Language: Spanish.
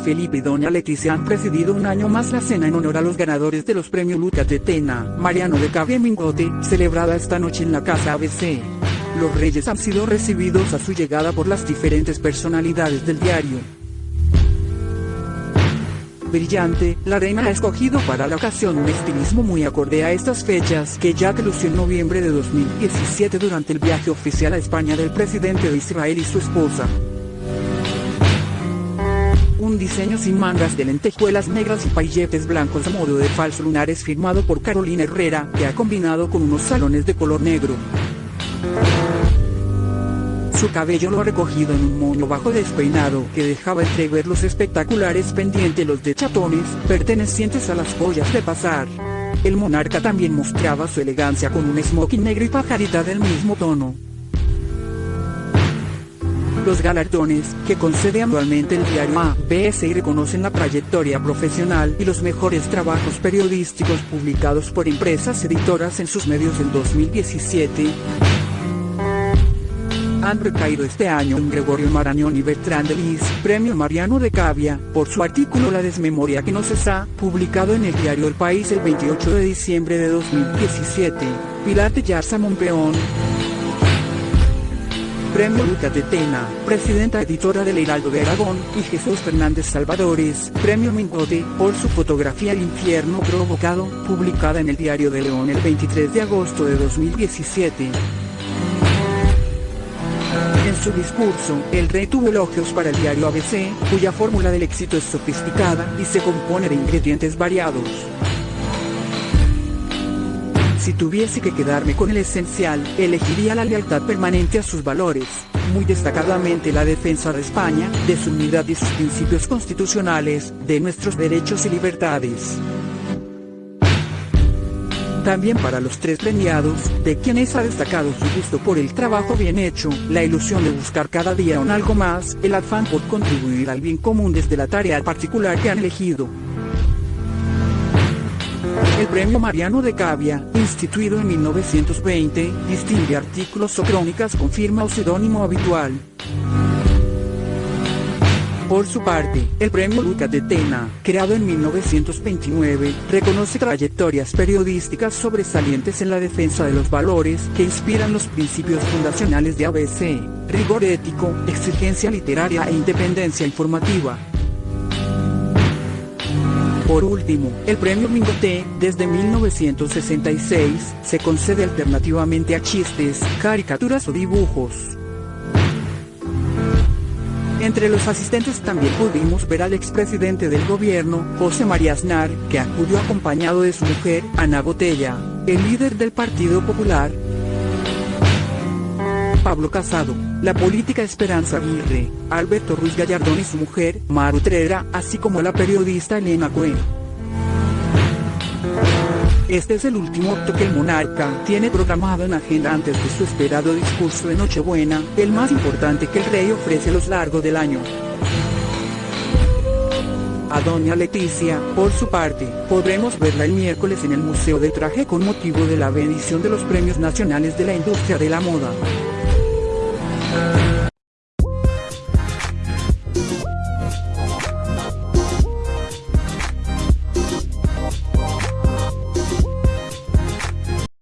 Felipe y doña Leticia han presidido un año más la cena en honor a los ganadores de los premios Luca Tetena, Mariano de Cavia Mingote, celebrada esta noche en la Casa ABC. Los reyes han sido recibidos a su llegada por las diferentes personalidades del diario. Brillante, la reina ha escogido para la ocasión un estilismo muy acorde a estas fechas que ya que lució en noviembre de 2017 durante el viaje oficial a España del presidente de Israel y su esposa un diseño sin mangas de lentejuelas negras y pailletes blancos a modo de falso lunares firmado por Carolina Herrera, que ha combinado con unos salones de color negro. Su cabello lo ha recogido en un moño bajo despeinado que dejaba entrever los espectaculares pendientes los de chatones, pertenecientes a las joyas de pasar. El monarca también mostraba su elegancia con un smoking negro y pajarita del mismo tono. Los galardones, que concede anualmente el diario ABC reconocen la trayectoria profesional y los mejores trabajos periodísticos publicados por empresas editoras en sus medios en 2017 han recaído este año en Gregorio Marañón y Bertrand de Lis, Premio Mariano de Cavia, por su artículo La desmemoria que no cesa, publicado en el diario El País el 28 de diciembre de 2017. Pilar de Yarza Monpeón, Premio Lucas de Tena, Presidenta Editora del Heraldo de Aragón, y Jesús Fernández Salvadores, Premio Mingote, por su fotografía El infierno provocado, publicada en el Diario de León el 23 de agosto de 2017. En su discurso, el rey tuvo elogios para el diario ABC, cuya fórmula del éxito es sofisticada y se compone de ingredientes variados. Si tuviese que quedarme con el esencial, elegiría la lealtad permanente a sus valores, muy destacadamente la defensa de España, de su unidad y sus principios constitucionales, de nuestros derechos y libertades. También para los tres premiados, de quienes ha destacado su gusto por el trabajo bien hecho, la ilusión de buscar cada día un algo más, el afán por contribuir al bien común desde la tarea particular que han elegido. El premio Mariano de Cavia, instituido en 1920, distingue artículos o crónicas con firma o seudónimo habitual. Por su parte, el premio Luca de Tena, creado en 1929, reconoce trayectorias periodísticas sobresalientes en la defensa de los valores que inspiran los principios fundacionales de ABC, rigor ético, exigencia literaria e independencia informativa. Por último, el premio Mingote, desde 1966, se concede alternativamente a chistes, caricaturas o dibujos. Entre los asistentes también pudimos ver al expresidente del gobierno, José María Aznar, que acudió acompañado de su mujer, Ana Botella, el líder del Partido Popular, Pablo Casado, la política Esperanza Aguirre, Alberto Ruiz Gallardón y su mujer, Maru Trera, así como la periodista Elena Cohen. Este es el último acto que el monarca tiene programado en agenda antes de su esperado discurso de Nochebuena, el más importante que el rey ofrece a lo largo del año. A doña Leticia, por su parte, podremos verla el miércoles en el Museo de Traje con motivo de la bendición de los Premios Nacionales de la Industria de la Moda. her.